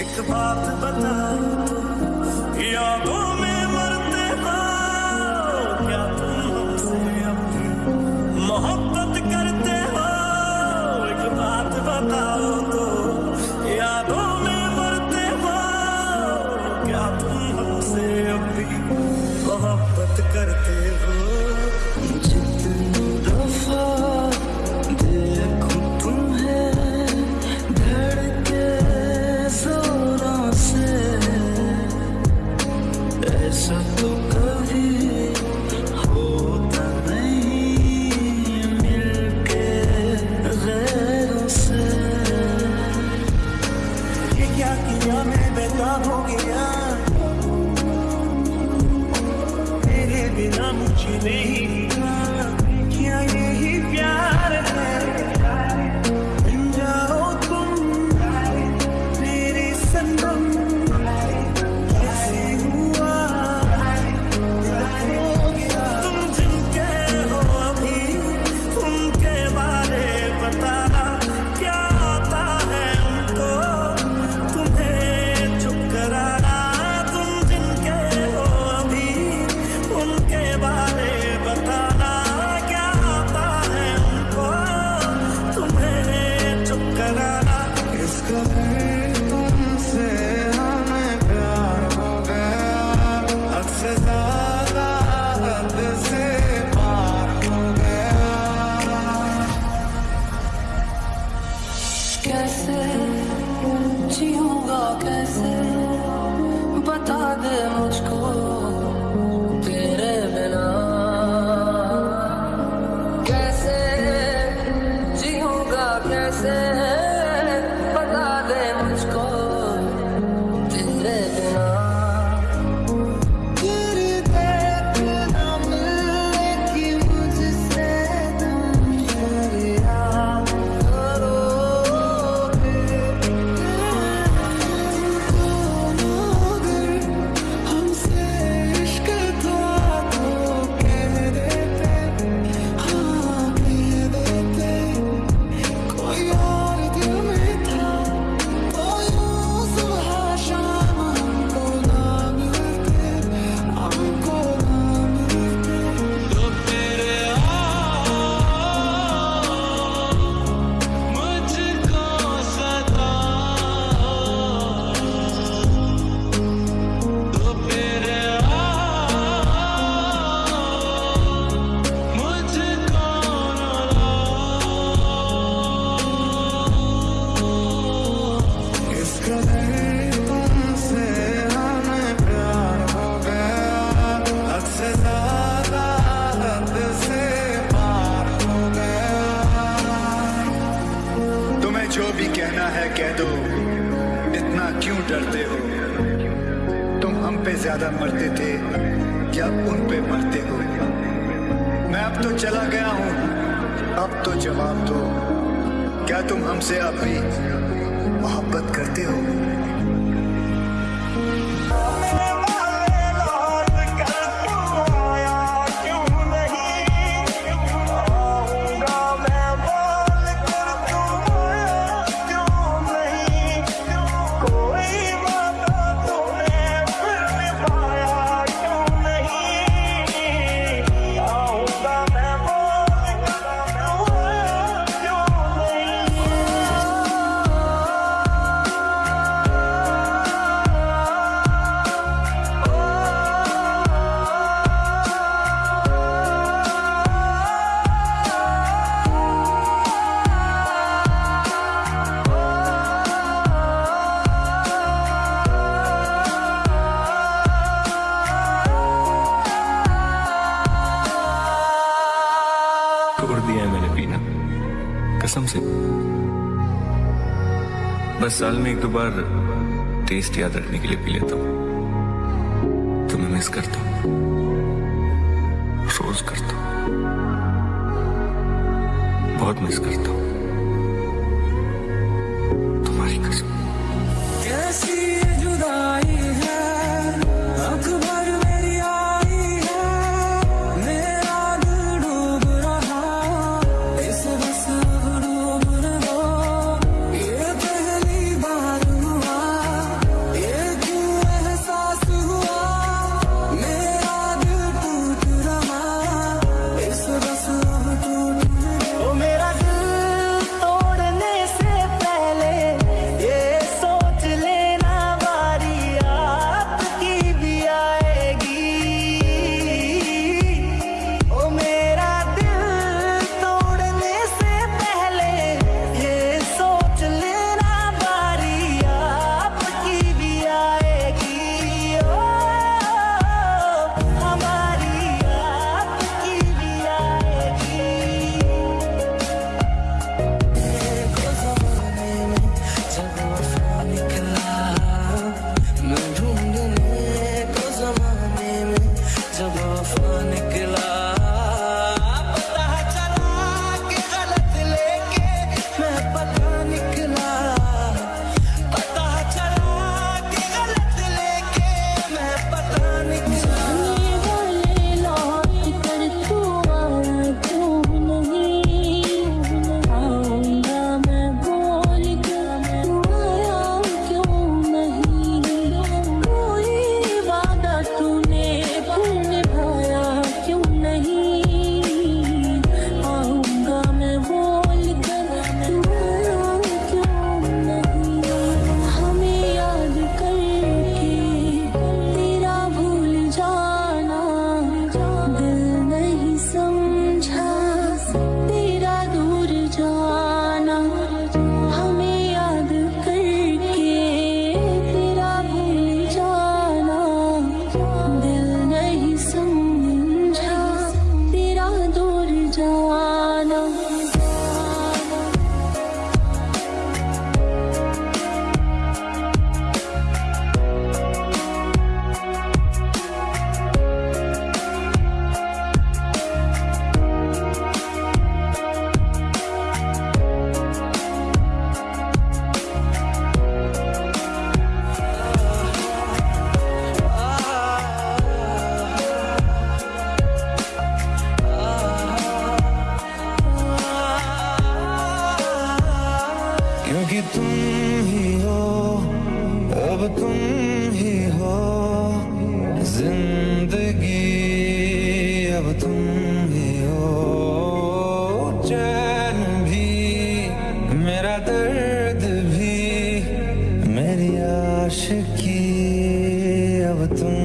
एक बात बता यादों भी कहना है कह दो, इतना क्यों डरते हो? तुम हम पे ज़्यादा मरते थे या उन पे मरते हो? मैं अब तो चला गया हूँ, अब तो जवाब दो। क्या तुम हमसे अभी मोहब्बत करते हो? साल में एक दो बार टेस्ट याद रखने के लिए पी लेता हूँ। तुम्हें मिस करता हूँ। रोज करता हूँ। बहुत मिस करता हूँ। अब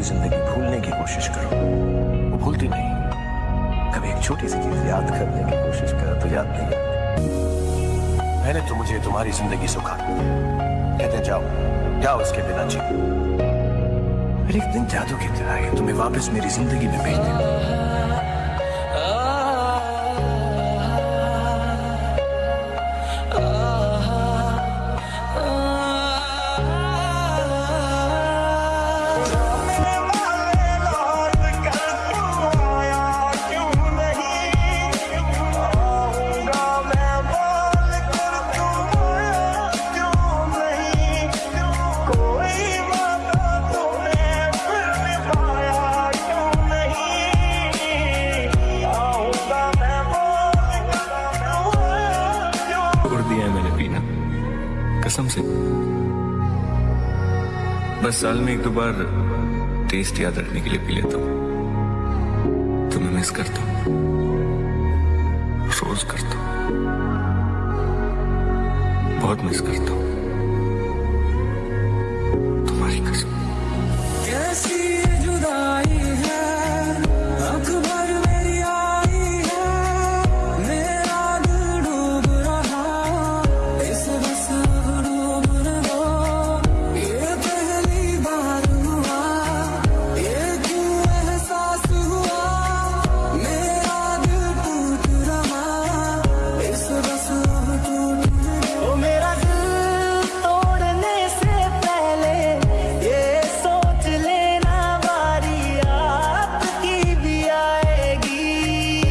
पूरी ज़िंदगी भूलने की कोशिश करो। वो भूलती नहीं। कभी एक छोटी सी चीज़ याद करने की कोशिश करो तो याद नहीं मैंने तो मुझे तुम्हारी ज़िंदगी सुखा कहते जाओ जाओ उसके बिना जी एक दिन जादू की तरह तुम्हें वापस मेरी ज़िंदगी में भेज देगा। कसम से। बस साल में एक दो बार टेस्ट याद रखने के लिए पी लेता हूँ। तुम्हें मिस करता हूँ। रोज करता हूँ। बहुत मिस करता हूँ।